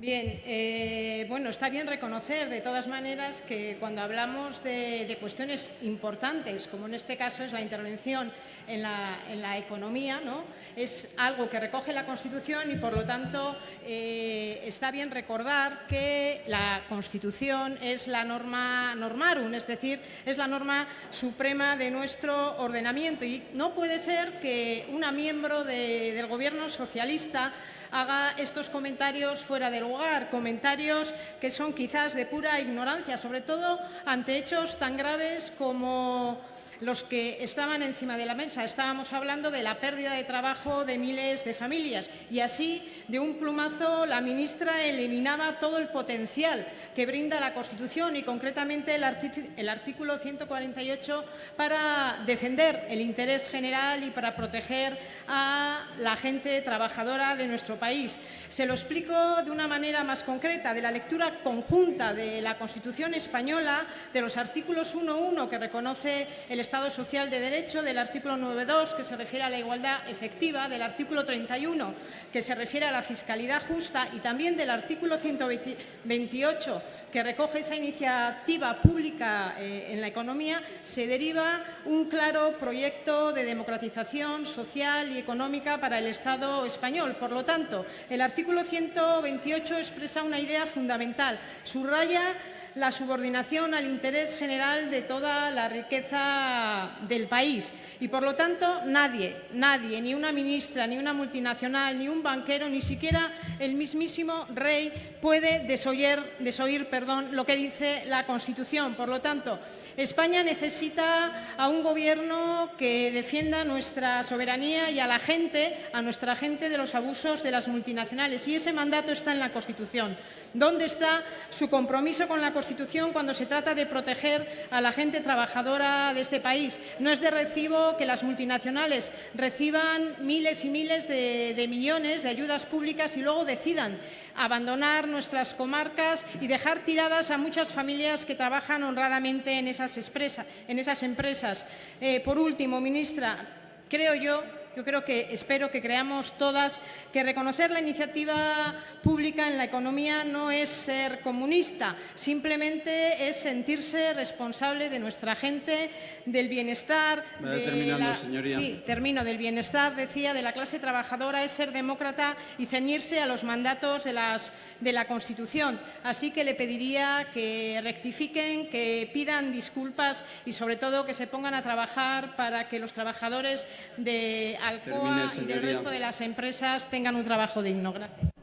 Bien, eh, bueno, está bien reconocer de todas maneras que cuando hablamos de, cuestiones importantes, como en este caso es la intervención en la, economía, ¿no? es algo que recoge la Constitución y, por lo tanto, eh, está bien recordar que la Constitución es la norma normarum, es decir, es la norma suprema de nuestro ordenamiento y no puede ser que una miembro del Gobierno socialista haga estos comentarios fuera de comentarios que son quizás de pura ignorancia, sobre todo ante hechos tan graves como los que estaban encima de la mesa. Estábamos hablando de la pérdida de trabajo de miles de familias y así, de un plumazo, la ministra eliminaba todo el potencial que brinda la Constitución y concretamente el, artículo 148 para defender el interés general y para proteger a la gente trabajadora de nuestro país. Se lo explico de una manera más concreta, de la lectura conjunta de la Constitución española, de los artículos 1.1 que reconoce el Estado social de derecho, del artículo 9.2, que se refiere a la igualdad efectiva, del artículo 31, que se refiere a la fiscalidad justa, y también del artículo 128, que recoge esa iniciativa pública eh, en la economía, se deriva un claro proyecto de democratización social y económica para el Estado español. Por lo tanto, el artículo 128 expresa una idea fundamental, subraya la subordinación al interés general de toda la riqueza del país. Y, por lo tanto, nadie, nadie, ni una ministra, ni una multinacional, ni un banquero, ni siquiera el mismísimo rey puede desoír, desoír perdón, lo que dice la Constitución. Por lo tanto, España necesita a un gobierno que defienda nuestra soberanía y a la gente, a nuestra gente de los abusos de las multinacionales. Y ese mandato está en la Constitución. ¿Dónde está su compromiso con la Constitución cuando se trata de proteger a la gente trabajadora de este país? No es de recibo que las multinacionales reciban miles y miles de, millones de ayudas públicas y luego decidan abandonar nuestras comarcas y dejar tiradas a muchas familias que trabajan honradamente en esas, en esas empresas. Eh, por último, ministra, creo yo yo creo que espero que creamos todas que reconocer la iniciativa pública en la economía no es ser comunista, simplemente es sentirse responsable de nuestra gente, del bienestar, de Sí, termino, del bienestar, decía, de la clase trabajadora, es ser demócrata y ceñirse a los mandatos de, las, de la Constitución. Así que le pediría que rectifiquen, que pidan disculpas y, sobre todo, que se pongan a trabajar para que los trabajadores de Alcoa y del resto de las empresas tengan un trabajo digno. Gracias.